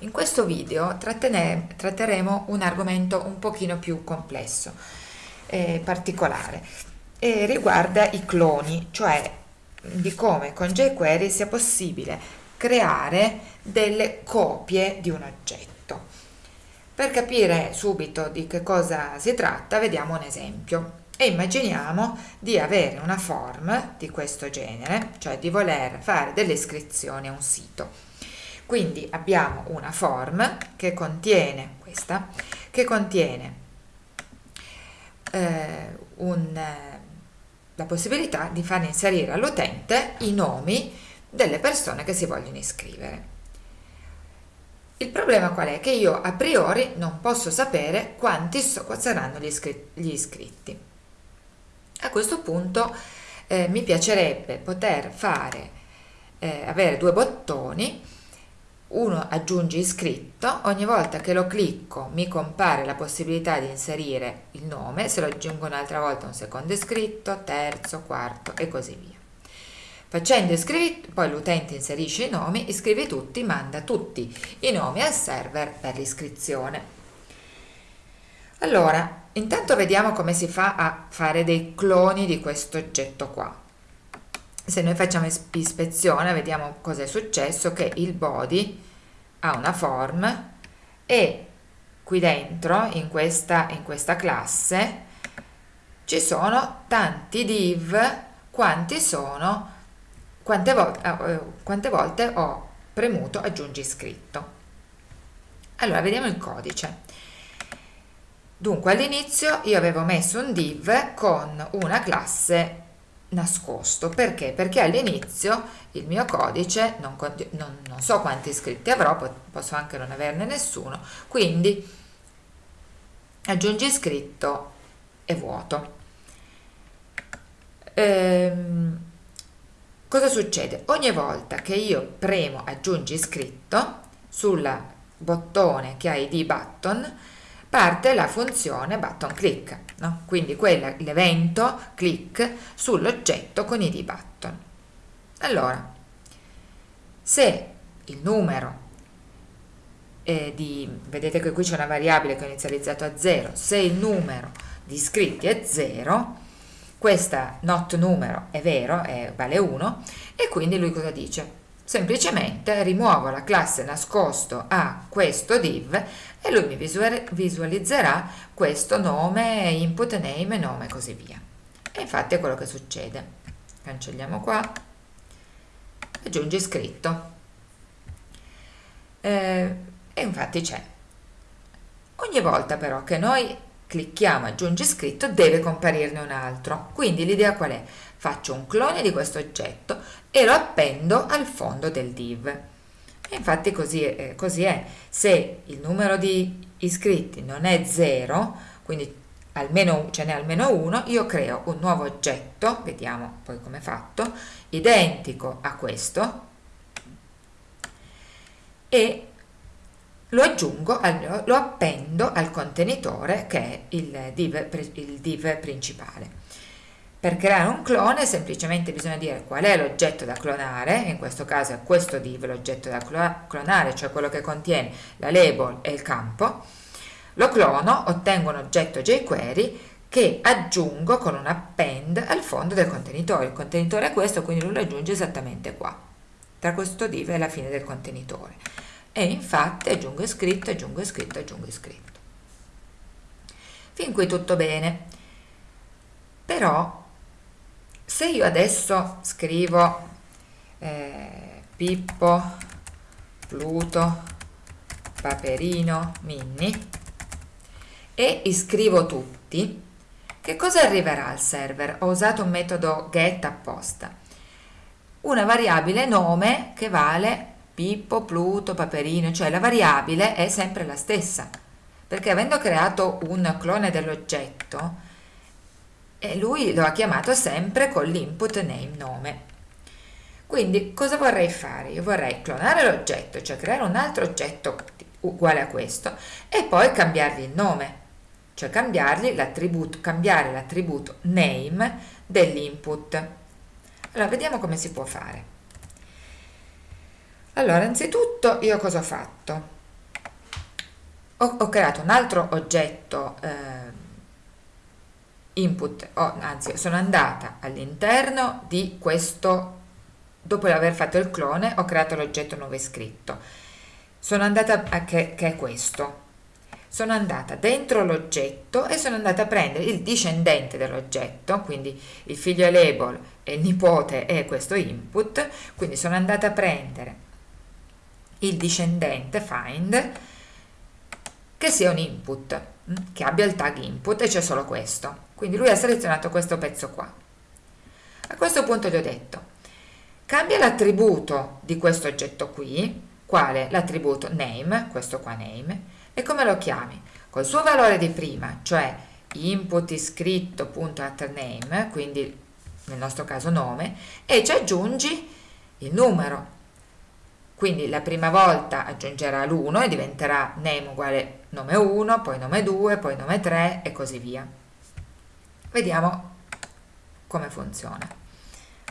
In questo video tratteremo un argomento un pochino più complesso e particolare e riguarda i cloni, cioè di come con jQuery sia possibile creare delle copie di un oggetto. Per capire subito di che cosa si tratta vediamo un esempio e immaginiamo di avere una form di questo genere, cioè di voler fare delle iscrizioni a un sito quindi abbiamo una form che contiene questa, che contiene eh, un, la possibilità di far inserire all'utente i nomi delle persone che si vogliono iscrivere. Il problema qual è? Che io a priori non posso sapere quanti so, saranno gli, iscri gli, iscritti. A questo punto eh, mi piacerebbe poter fare, eh, avere due bottoni uno aggiungi iscritto, ogni volta che lo clicco mi compare la possibilità di inserire il nome, se lo aggiungo un'altra volta un secondo iscritto, terzo, quarto e così via. Facendo iscrivi, poi l'utente inserisce i nomi, iscrivi tutti, manda tutti i nomi al server per l'iscrizione. Allora, intanto vediamo come si fa a fare dei cloni di questo oggetto qua se noi facciamo ispezione vediamo cosa è successo che il body ha una form e qui dentro in questa, in questa classe ci sono tanti div quanti sono quante, vo eh, quante volte ho premuto aggiungi iscritto allora vediamo il codice. Dunque all'inizio io avevo messo un div con una classe nascosto perché? Perché all'inizio il mio codice non, non, non, so quanti iscritti avrò, posso anche non averne nessuno, quindi aggiungi iscritto e vuoto. Ehm, cosa succede? Ogni volta che io premo aggiungi iscritto sul bottone che ha id button parte la funzione button click, no? quindi l'evento click sull'oggetto con id button. Allora, se il numero di, vedete che qui c'è una variabile che ho inizializzato a 0, se il numero di iscritti è 0, questa not numero è vero, è, vale 1, e quindi lui cosa dice? Semplicemente rimuovo la classe nascosto a questo div e lui mi visualizzerà questo nome, input name, nome e così via. E infatti è quello che succede. Cancelliamo qua, aggiungi scritto. Eh, e infatti c'è. Ogni volta però che noi clicchiamo aggiungi scritto deve comparirne un altro. Quindi l'idea qual è? Faccio un clone di questo oggetto e lo appendo al fondo del div. E infatti così, eh, così è. Se il numero di iscritti non è 0, quindi almeno, ce n'è almeno uno, io creo un nuovo oggetto, vediamo poi come è fatto, identico a questo e lo aggiungo, lo appendo al contenitore che è il div, il div principale. Per creare un clone semplicemente bisogna dire qual è l'oggetto da clonare, in questo caso è questo div l'oggetto da clonare, cioè quello che contiene la label e il campo, lo clono, ottengo un oggetto jQuery che aggiungo con un append al fondo del contenitore. Il contenitore è questo, quindi lo aggiunge esattamente qua, tra questo div e la fine del contenitore e infatti aggiungo iscritto, aggiungo iscritto, aggiungo iscritto. Fin qui tutto bene. Però se io adesso scrivo eh, Pippo, Pluto, Paperino, Minni e iscrivo tutti, che cosa arriverà al server? Ho usato un metodo get apposta. Una variabile nome che vale Pippo, Pluto, Paperino, cioè la variabile è sempre la stessa, perché avendo creato un clone dell'oggetto, eh, lui lo ha chiamato sempre con l'input name nome. Quindi cosa vorrei fare? Io vorrei clonare l'oggetto, cioè creare un altro oggetto uguale a questo e poi cambiargli il nome, cioè cambiargli cambiare l'attributo name dell'input. Allora vediamo come si può fare. Allora, anzitutto io cosa ho fatto? ho, ho creato un altro oggetto eh, input, oh, anzi sono andata all'interno di questo, dopo aver fatto il clone ho creato l'oggetto nuovo iscritto, sono andata a che, che è questo, sono andata dentro l'oggetto e sono andata a prendere il discendente dell'oggetto, quindi il figlio label e il nipote è questo input, quindi sono andata a prendere il discendente find che sia un input, mm, che abbia il tag input e c'è solo questo. Quindi lui ha selezionato questo pezzo qua. A questo punto gli ho detto, cambia l'attributo di questo oggetto qui, quale l'attributo name, questo qua name, e come lo chiami? Col suo valore di prima, cioè input iscritto.atName, quindi nel nostro caso nome, e ci aggiungi il numero. Quindi la prima volta aggiungerà l'1 e diventerà name uguale nome 1, poi nome 2, poi nome 3 e così via. Vediamo come funziona.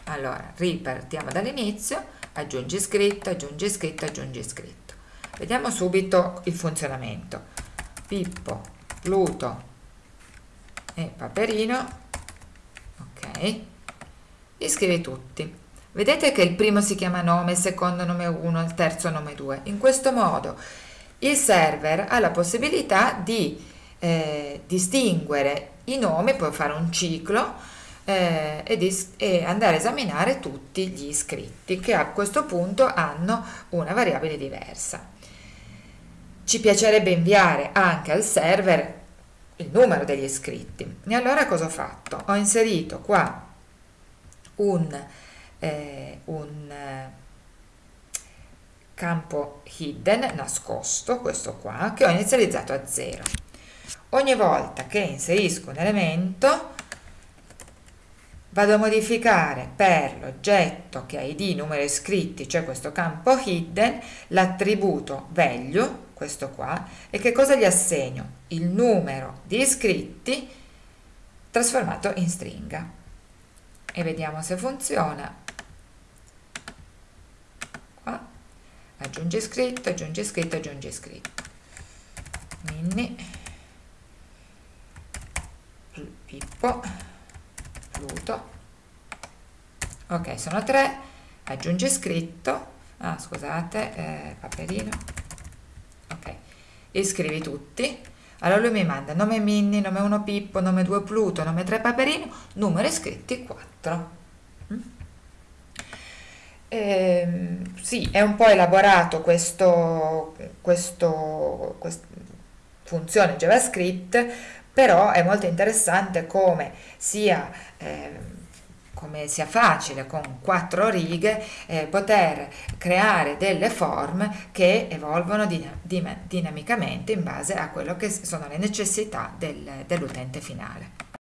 Allora, ripartiamo dall'inizio, aggiungi scritto, aggiungi scritto, aggiungi scritto. Vediamo subito il funzionamento. Pippo, Pluto e Paperino. Ok. Li scrivi tutti. Vedete che il primo si chiama nome, il secondo nome 1, il terzo nome 2. In questo modo il server ha la possibilità di eh, distinguere i nomi, può fare un ciclo eh, e, e, andare a esaminare tutti gli iscritti che a questo punto hanno una variabile diversa. Ci piacerebbe inviare anche al server il numero degli iscritti. E allora cosa ho fatto? Ho inserito qua un eh, un campo hidden nascosto, questo qua, che ho inizializzato a 0. Ogni volta che inserisco un elemento vado a modificare per l'oggetto che ha id numero iscritti, cioè questo campo hidden, l'attributo value, questo qua, e che cosa gli assegno? Il numero di iscritti trasformato in stringa. E vediamo se funziona. Aggiungi scritto, aggiungi scritto, aggiungi scritto. Minni, Pippo, Pluto. Ok, sono tre. Aggiungi scritto. Ah, scusate, eh, Paperino. Ok, iscrivi tutti. Allora lui mi manda nome Minni, nome 1 Pippo, nome 2 Pluto, nome 3 Paperino, numero iscritti 4. Mm? Eh, sì, è un po' elaborato questo, questo, questa funzione JavaScript, però è molto interessante come sia, eh, come sia facile con quattro righe eh, poter creare delle form che evolvono dinamicamente in base a quello che sono le necessità del, dell'utente finale.